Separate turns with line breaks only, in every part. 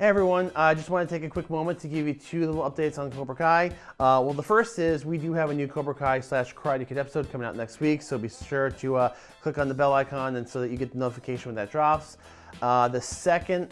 Hey everyone, I uh, just want to take a quick moment to give you two little updates on Cobra Kai. Uh, well, the first is we do have a new Cobra Kai slash Karate Kid episode coming out next week, so be sure to uh, click on the bell icon and so that you get the notification when that drops. Uh, the second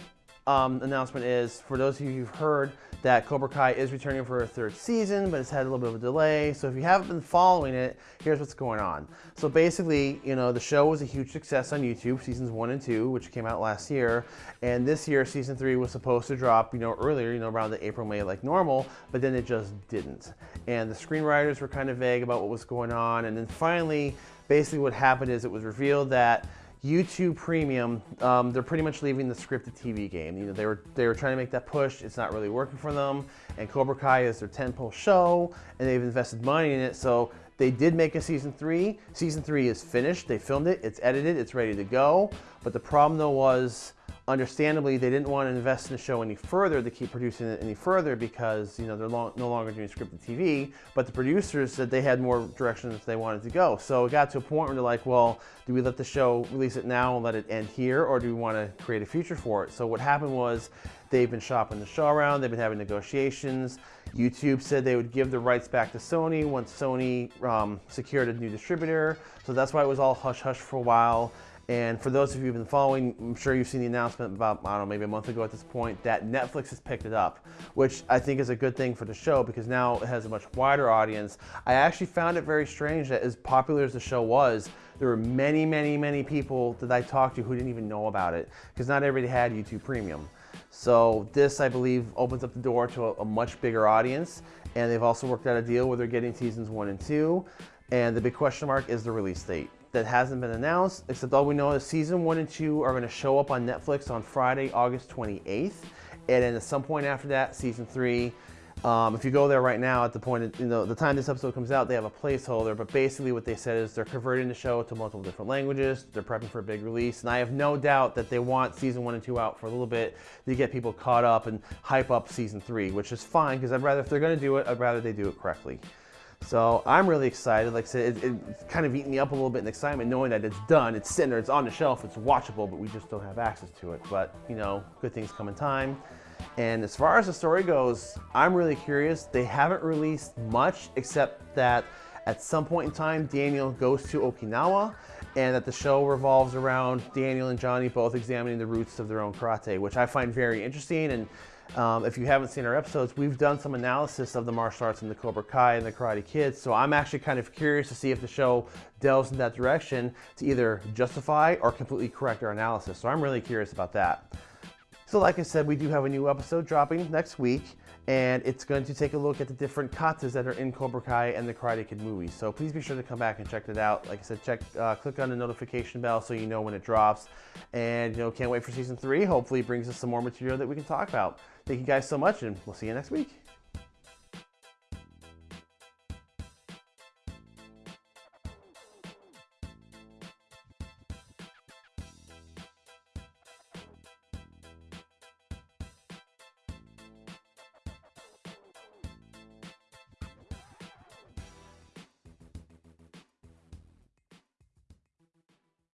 um, announcement is, for those of you who've heard that Cobra Kai is returning for a third season, but it's had a little bit of a delay. So if you haven't been following it, here's what's going on. So basically, you know, the show was a huge success on YouTube, seasons one and two, which came out last year. And this year, season three was supposed to drop, you know, earlier, you know, around the April, May like normal, but then it just didn't. And the screenwriters were kind of vague about what was going on. And then finally, basically what happened is it was revealed that YouTube Premium, um, they're pretty much leaving the scripted TV game. You know, they were they were trying to make that push. It's not really working for them. And Cobra Kai is their tentpole show, and they've invested money in it. So they did make a season three. Season three is finished. They filmed it. It's edited. It's ready to go. But the problem though was understandably, they didn't want to invest in the show any further to keep producing it any further because you know they're long, no longer doing scripted TV. But the producers said they had more directions they wanted to go. So it got to a point where they're like, well, do we let the show release it now and let it end here, or do we want to create a future for it? So what happened was they've been shopping the show around. They've been having negotiations. YouTube said they would give the rights back to Sony once Sony um, secured a new distributor. So that's why it was all hush hush for a while. And for those of you who've been following, I'm sure you've seen the announcement about, I don't know, maybe a month ago at this point, that Netflix has picked it up, which I think is a good thing for the show because now it has a much wider audience. I actually found it very strange that as popular as the show was, there were many, many, many people that I talked to who didn't even know about it because not everybody had YouTube Premium. So this, I believe, opens up the door to a, a much bigger audience. And they've also worked out a deal where they're getting seasons one and two. And the big question mark is the release date that hasn't been announced, except all we know is season one and two are gonna show up on Netflix on Friday, August 28th. And then at some point after that, season three, um, if you go there right now at the point, of, you know, the time this episode comes out, they have a placeholder, but basically what they said is they're converting the show to multiple different languages. They're prepping for a big release. And I have no doubt that they want season one and two out for a little bit to get people caught up and hype up season three, which is fine because I'd rather, if they're going to do it, I'd rather they do it correctly. So I'm really excited. Like I said, it, it's kind of eating me up a little bit in excitement knowing that it's done, it's sitting there, it's on the shelf, it's watchable, but we just don't have access to it. But, you know, good things come in time. And as far as the story goes, I'm really curious. They haven't released much except that at some point in time, Daniel goes to Okinawa and that the show revolves around Daniel and Johnny both examining the roots of their own karate, which I find very interesting. And um, if you haven't seen our episodes, we've done some analysis of the martial arts in the Cobra Kai and the Karate Kids. So I'm actually kind of curious to see if the show delves in that direction to either justify or completely correct our analysis. So I'm really curious about that. So like I said, we do have a new episode dropping next week, and it's going to take a look at the different katas that are in Cobra Kai and the Karate Kid movies. So please be sure to come back and check it out. Like I said, check, uh, click on the notification bell so you know when it drops. And you know, can't wait for season three. Hopefully it brings us some more material that we can talk about. Thank you guys so much, and we'll see you next week.